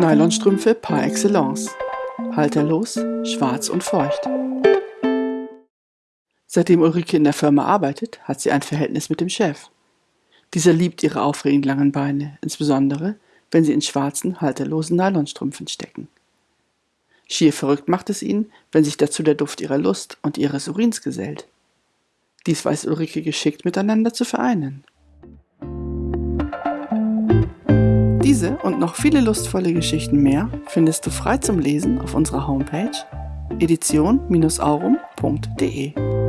Nylonstrümpfe par excellence. Halterlos, schwarz und feucht. Seitdem Ulrike in der Firma arbeitet, hat sie ein Verhältnis mit dem Chef. Dieser liebt ihre aufregend langen Beine, insbesondere wenn sie in schwarzen, halterlosen Nylonstrümpfen stecken. Schier verrückt macht es ihn, wenn sich dazu der Duft ihrer Lust und ihres Urins gesellt. Dies weiß Ulrike geschickt miteinander zu vereinen. Diese und noch viele lustvolle Geschichten mehr findest du frei zum Lesen auf unserer Homepage edition-aurum.de.